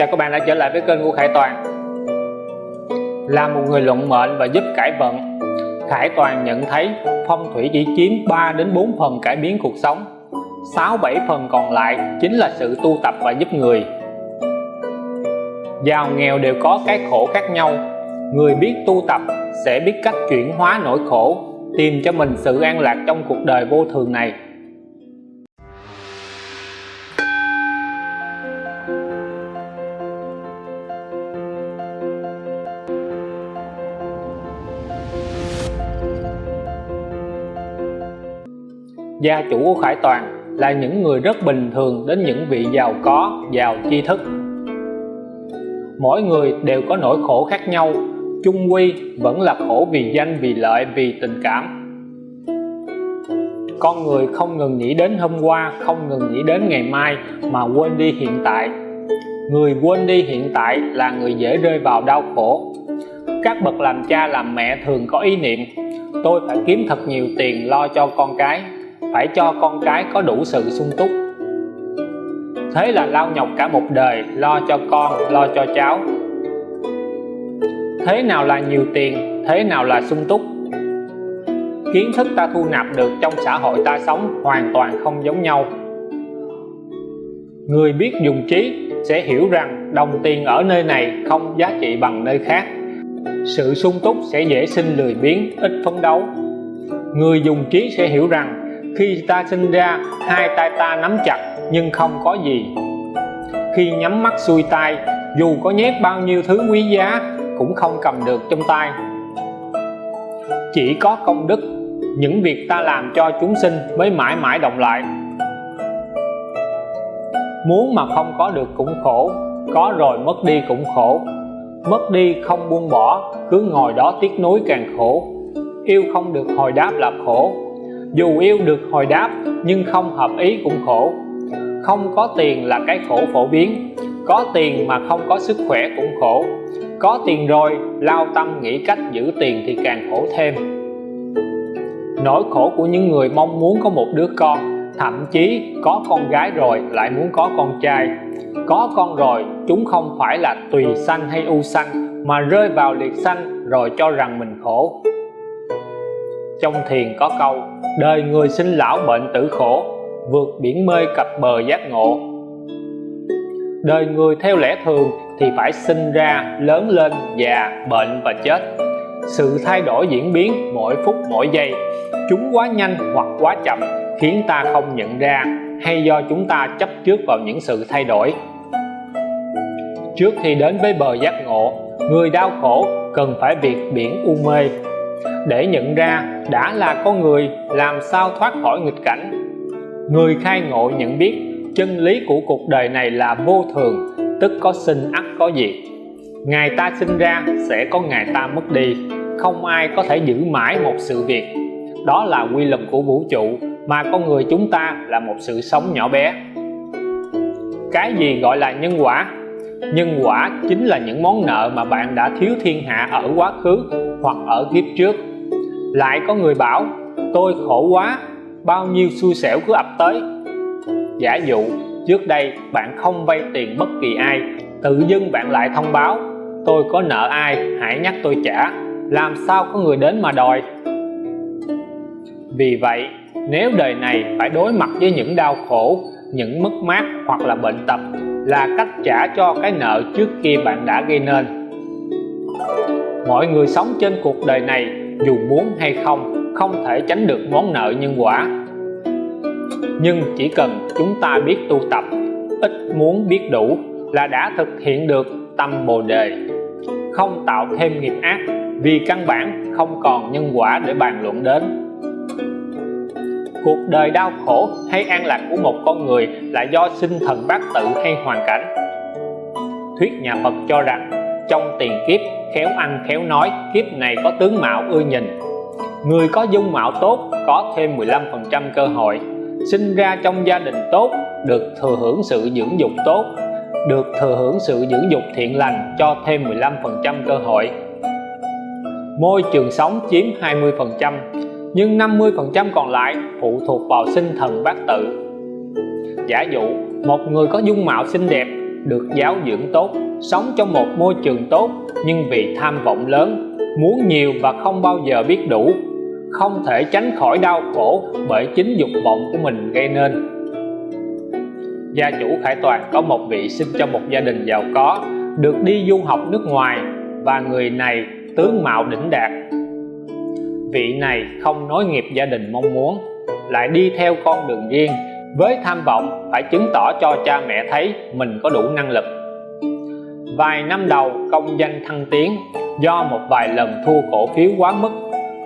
Chào các bạn đã trở lại với kênh của Khải Toàn. Là một người luận mệnh và giúp cải vận. Khải Toàn nhận thấy phong thủy chỉ chiếm 3 đến 4 phần cải biến cuộc sống. 6-7 phần còn lại chính là sự tu tập và giúp người. Giàu nghèo đều có cái khổ khác nhau. Người biết tu tập sẽ biết cách chuyển hóa nỗi khổ, Tìm cho mình sự an lạc trong cuộc đời vô thường này. Gia chủ của Khải Toàn là những người rất bình thường đến những vị giàu có, giàu tri thức. Mỗi người đều có nỗi khổ khác nhau, chung quy vẫn là khổ vì danh, vì lợi, vì tình cảm. Con người không ngừng nghĩ đến hôm qua, không ngừng nghĩ đến ngày mai mà quên đi hiện tại. Người quên đi hiện tại là người dễ rơi vào đau khổ. Các bậc làm cha làm mẹ thường có ý niệm tôi phải kiếm thật nhiều tiền lo cho con cái phải cho con cái có đủ sự sung túc. Thế là lao nhọc cả một đời lo cho con, lo cho cháu. Thế nào là nhiều tiền, thế nào là sung túc? Kiến thức ta thu nạp được trong xã hội ta sống hoàn toàn không giống nhau. Người biết dùng trí sẽ hiểu rằng đồng tiền ở nơi này không giá trị bằng nơi khác. Sự sung túc sẽ dễ sinh lười biếng, ít phấn đấu. Người dùng trí sẽ hiểu rằng khi ta sinh ra, hai tay ta nắm chặt, nhưng không có gì. Khi nhắm mắt xuôi tay, dù có nhét bao nhiêu thứ quý giá, cũng không cầm được trong tay. Chỉ có công đức, những việc ta làm cho chúng sinh mới mãi mãi động lại. Muốn mà không có được cũng khổ, có rồi mất đi cũng khổ. Mất đi không buông bỏ, cứ ngồi đó tiếc nuối càng khổ. Yêu không được hồi đáp là khổ dù yêu được hồi đáp, nhưng không hợp ý cũng khổ. Không có tiền là cái khổ phổ biến. Có tiền mà không có sức khỏe cũng khổ. Có tiền rồi, lao tâm nghĩ cách giữ tiền thì càng khổ thêm. Nỗi khổ của những người mong muốn có một đứa con, thậm chí có con gái rồi lại muốn có con trai. Có con rồi, chúng không phải là tùy sanh hay u sanh, mà rơi vào liệt sanh rồi cho rằng mình khổ trong thiền có câu, đời người sinh lão bệnh tử khổ, vượt biển mê cập bờ giác ngộ. Đời người theo lẽ thường thì phải sinh ra, lớn lên, già, bệnh và chết. Sự thay đổi diễn biến mỗi phút mỗi giây. Chúng quá nhanh hoặc quá chậm khiến ta không nhận ra, hay do chúng ta chấp trước vào những sự thay đổi. Trước khi đến với bờ giác ngộ, người đau khổ cần phải việc biển u mê. Để nhận ra đã là con người, làm sao thoát khỏi nghịch cảnh? Người khai ngộ nhận biết chân lý của cuộc đời này là vô thường, tức có sinh ắt có diệt. Ngày ta sinh ra sẽ có ngày ta mất đi, không ai có thể giữ mãi một sự việc. Đó là quy luật của vũ trụ, mà con người chúng ta là một sự sống nhỏ bé. Cái gì gọi là nhân quả? Nhân quả chính là những món nợ mà bạn đã thiếu thiên hạ ở quá khứ hoặc ở kiếp trước lại có người bảo, tôi khổ quá, bao nhiêu xui xẻo cứ ập tới. Giả dụ, trước đây bạn không vay tiền bất kỳ ai, tự dưng bạn lại thông báo, tôi có nợ ai, hãy nhắc tôi trả, làm sao có người đến mà đòi. Vì vậy, nếu đời này phải đối mặt với những đau khổ, những mất mát hoặc là bệnh tật là cách trả cho cái nợ trước kia bạn đã gây nên. Mọi người sống trên cuộc đời này dù muốn hay không không thể tránh được món nợ nhân quả. Nhưng chỉ cần chúng ta biết tu tập, ít muốn biết đủ là đã thực hiện được tâm bồ đề. Không tạo thêm nghiệp ác, vì căn bản không còn nhân quả để bàn luận đến. Cuộc đời đau khổ hay an lạc của một con người là do sinh thần bát tự hay hoàn cảnh. Thuyết nhà Phật cho rằng trong tiền kiếp, khéo ăn, khéo nói, kiếp này có tướng mạo ưa nhìn. Người có dung mạo tốt, có thêm 15% cơ hội. Sinh ra trong gia đình tốt, được thừa hưởng sự dưỡng dục tốt. Được thừa hưởng sự dưỡng dục thiện lành, cho thêm 15% cơ hội. Môi trường sống chiếm 20% nhưng 50% còn lại phụ thuộc vào sinh thần bát tự. Giả dụ, một người có dung mạo xinh đẹp, được giáo dưỡng tốt sống trong một môi trường tốt, nhưng vì tham vọng lớn, muốn nhiều và không bao giờ biết đủ. Không thể tránh khỏi đau khổ bởi chính dục vọng của mình gây nên. Gia chủ Khải Toàn có một vị sinh trong một gia đình giàu có, được đi du học nước ngoài, và người này tướng mạo đỉnh đạt. Vị này không nối nghiệp gia đình mong muốn, lại đi theo con đường riêng, với tham vọng phải chứng tỏ cho cha mẹ thấy mình có đủ năng lực vài năm đầu, công danh thăng tiến do một vài lần thua cổ phiếu quá mức,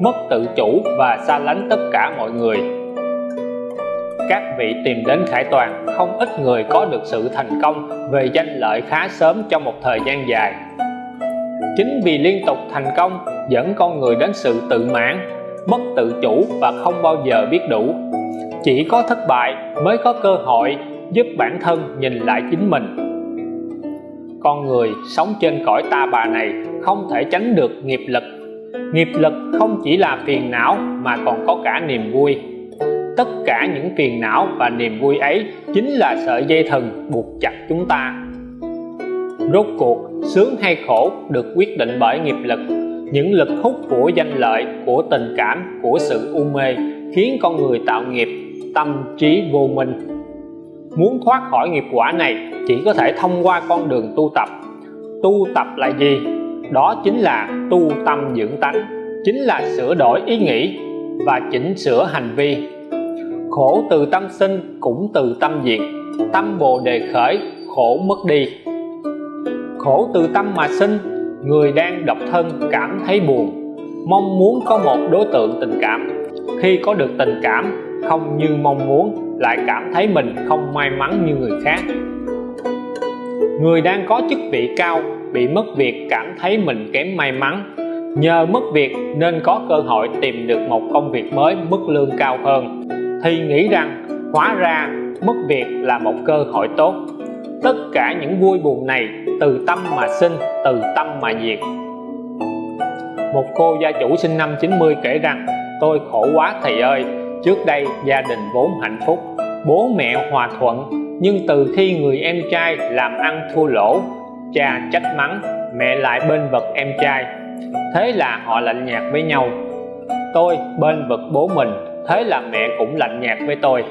mất tự chủ và xa lánh tất cả mọi người. Các vị tìm đến Khải Toàn, không ít người có được sự thành công về danh lợi khá sớm trong một thời gian dài. Chính vì liên tục thành công dẫn con người đến sự tự mãn, mất tự chủ và không bao giờ biết đủ. Chỉ có thất bại mới có cơ hội giúp bản thân nhìn lại chính mình con người sống trên cõi ta bà này không thể tránh được nghiệp lực. Nghiệp lực không chỉ là phiền não mà còn có cả niềm vui. Tất cả những phiền não và niềm vui ấy chính là sợi dây thần buộc chặt chúng ta. Rốt cuộc, sướng hay khổ được quyết định bởi nghiệp lực. Những lực hút của danh lợi, của tình cảm, của sự u mê khiến con người tạo nghiệp, tâm trí vô minh muốn thoát khỏi nghiệp quả này chỉ có thể thông qua con đường tu tập. Tu tập là gì? Đó chính là tu tâm dưỡng tánh, chính là sửa đổi ý nghĩ và chỉnh sửa hành vi. Khổ từ tâm sinh cũng từ tâm diệt, tâm bồ đề khởi khổ mất đi. Khổ từ tâm mà sinh, người đang độc thân cảm thấy buồn, mong muốn có một đối tượng tình cảm. Khi có được tình cảm, không như mong muốn lại cảm thấy mình không may mắn như người khác. Người đang có chức vị cao bị mất việc cảm thấy mình kém may mắn. Nhờ mất việc nên có cơ hội tìm được một công việc mới mức lương cao hơn. Thì nghĩ rằng, hóa ra mất việc là một cơ hội tốt. Tất cả những vui buồn này từ tâm mà sinh, từ tâm mà diệt. Một cô gia chủ sinh năm 90 kể rằng, tôi khổ quá thầy ơi trước đây, gia đình vốn hạnh phúc, bố mẹ hòa thuận, nhưng từ khi người em trai làm ăn thua lỗ, cha trách mắng, mẹ lại bên vực em trai. Thế là họ lạnh nhạt với nhau. Tôi bên vực bố mình, thế là mẹ cũng lạnh nhạt với tôi.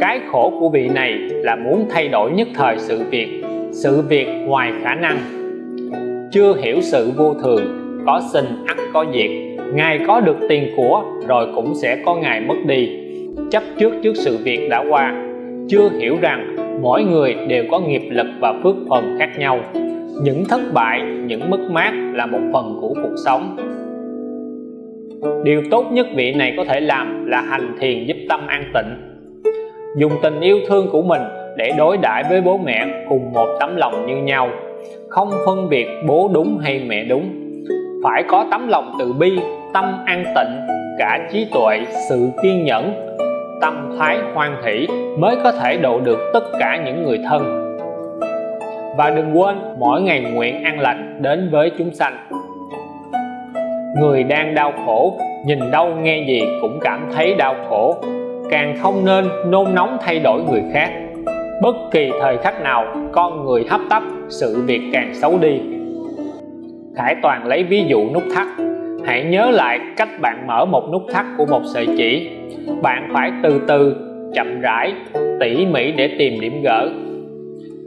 Cái khổ của vị này là muốn thay đổi nhất thời sự việc sự việc ngoài khả năng. Chưa hiểu sự vô thường, có sinh ắt có diệt ngài có được tiền của, rồi cũng sẽ có ngày mất đi. Chấp trước trước sự việc đã qua, chưa hiểu rằng mỗi người đều có nghiệp lực và phước phần khác nhau. Những thất bại, những mất mát là một phần của cuộc sống. Điều tốt nhất vị này có thể làm là hành thiền giúp tâm an tịnh. Dùng tình yêu thương của mình để đối đãi với bố mẹ cùng một tấm lòng như nhau. Không phân biệt bố đúng hay mẹ đúng. Phải có tấm lòng từ bi tâm an tịnh, cả trí tuệ, sự kiên nhẫn, tâm thái hoan hỷ mới có thể độ được tất cả những người thân. Và đừng quên, mỗi ngày nguyện an lành đến với chúng sanh. Người đang đau khổ, nhìn đâu nghe gì cũng cảm thấy đau khổ. Càng không nên nôn nóng thay đổi người khác. Bất kỳ thời khắc nào, con người hấp tấp, sự việc càng xấu đi. Khải Toàn lấy ví dụ nút thắt hãy nhớ lại cách bạn mở một nút thắt của một sợi chỉ. Bạn phải từ từ, chậm rãi, tỉ mỉ để tìm điểm gỡ.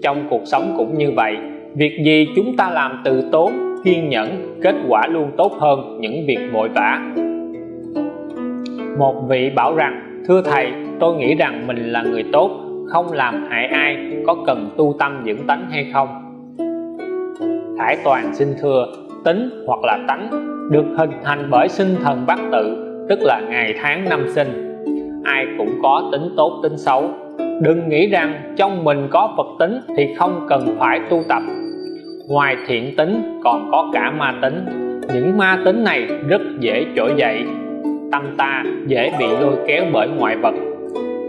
Trong cuộc sống cũng như vậy, việc gì chúng ta làm từ tốn, kiên nhẫn, kết quả luôn tốt hơn những việc vội vã. Một vị bảo rằng, thưa thầy, tôi nghĩ rằng mình là người tốt, không làm hại ai, có cần tu tâm dưỡng tánh hay không? Khải Toàn xin thưa, tính hoặc là tánh? Được hình thành bởi sinh thần bát tự, tức là ngày tháng năm sinh. Ai cũng có tính tốt, tính xấu. Đừng nghĩ rằng trong mình có Phật tính thì không cần phải tu tập. Ngoài thiện tính, còn có cả ma tính. Những ma tính này rất dễ trỗi dậy. Tâm ta dễ bị lôi kéo bởi ngoại vật.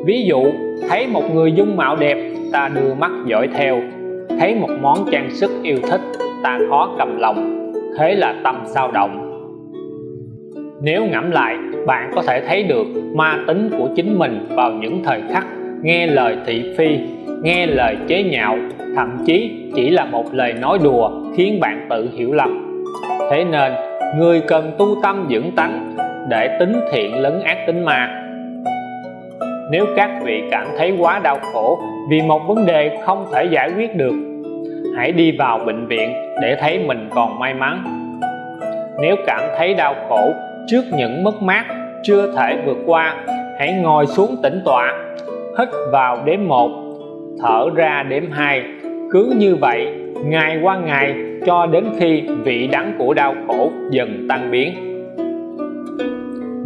Ví dụ, thấy một người dung mạo đẹp, ta đưa mắt dõi theo. Thấy một món trang sức yêu thích, ta khó cầm lòng. Thế là tâm sao động nếu ngẫm lại, bạn có thể thấy được ma tính của chính mình vào những thời khắc nghe lời thị phi, nghe lời chế nhạo, thậm chí chỉ là một lời nói đùa khiến bạn tự hiểu lầm. Thế nên, người cần tu tâm dưỡng tánh để tính thiện lấn ác tính ma. Nếu các vị cảm thấy quá đau khổ vì một vấn đề không thể giải quyết được, hãy đi vào bệnh viện để thấy mình còn may mắn. Nếu cảm thấy đau khổ trước những mất mát chưa thể vượt qua, hãy ngồi xuống tĩnh tọa, hít vào đếm một, thở ra đếm hai. Cứ như vậy, ngày qua ngày, cho đến khi vị đắng của đau khổ dần tan biến.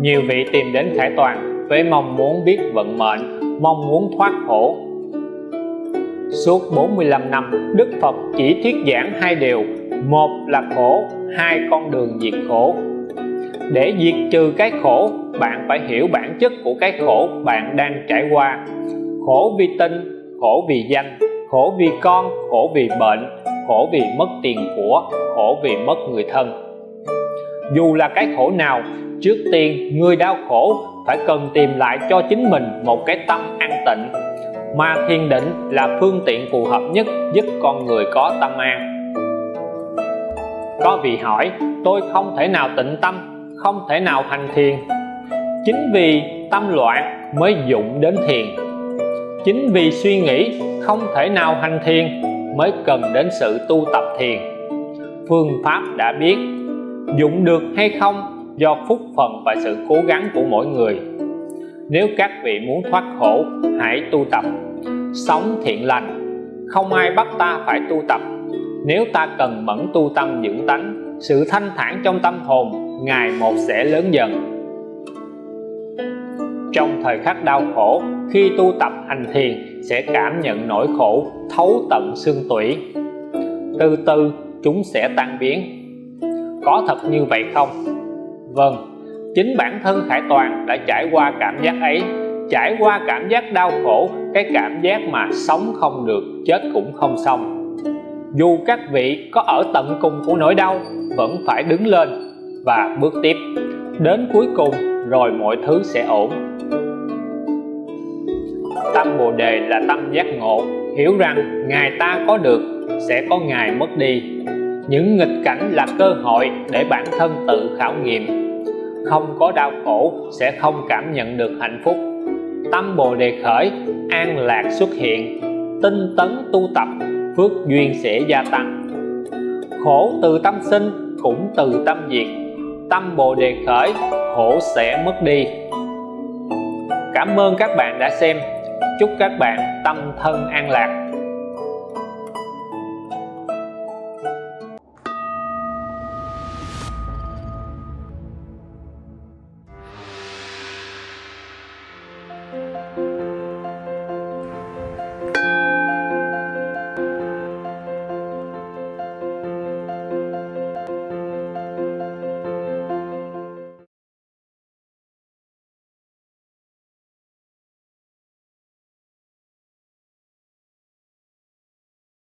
Nhiều vị tìm đến khải toàn với mong muốn biết vận mệnh, mong muốn thoát khổ. Suốt 45 năm, Đức Phật chỉ thuyết giảng hai điều. Một là khổ, hai con đường diệt khổ để diệt trừ cái khổ, bạn phải hiểu bản chất của cái khổ bạn đang trải qua. Khổ vì tinh khổ vì danh, khổ vì con, khổ vì bệnh, khổ vì mất tiền của, khổ vì mất người thân. Dù là cái khổ nào, trước tiên người đau khổ phải cần tìm lại cho chính mình một cái tâm an tịnh. Mà thiền định là phương tiện phù hợp nhất giúp con người có tâm an. Có vị hỏi, tôi không thể nào tịnh tâm không thể nào hành thiền. Chính vì tâm loạn mới dụng đến thiền. Chính vì suy nghĩ không thể nào hành thiền mới cần đến sự tu tập thiền. Phương pháp đã biết, dụng được hay không do phúc phần và sự cố gắng của mỗi người. Nếu các vị muốn thoát khổ, hãy tu tập. Sống thiện lành, không ai bắt ta phải tu tập. Nếu ta cần mẫn tu tâm dưỡng tánh sự thanh thản trong tâm hồn ngày một sẽ lớn dần. Trong thời khắc đau khổ, khi tu tập hành thiền, sẽ cảm nhận nỗi khổ, thấu tận xương tủy. Từ từ, chúng sẽ tan biến. Có thật như vậy không? Vâng chính bản thân khải toàn đã trải qua cảm giác ấy. Trải qua cảm giác đau khổ, cái cảm giác mà sống không được, chết cũng không xong dù các vị có ở tận cùng của nỗi đau, vẫn phải đứng lên và bước tiếp. Đến cuối cùng, rồi mọi thứ sẽ ổn. Tâm bồ đề là tâm giác ngộ, hiểu rằng ngày ta có được, sẽ có ngày mất đi. Những nghịch cảnh là cơ hội để bản thân tự khảo nghiệm. Không có đau khổ, sẽ không cảm nhận được hạnh phúc. Tâm bồ đề khởi, an lạc xuất hiện. Tinh tấn tu tập phước duyên sẽ gia tăng. Khổ từ tâm sinh cũng từ tâm diệt. Tâm bồ đề khởi, khổ sẽ mất đi. Cảm ơn các bạn đã xem. Chúc các bạn tâm thân an lạc.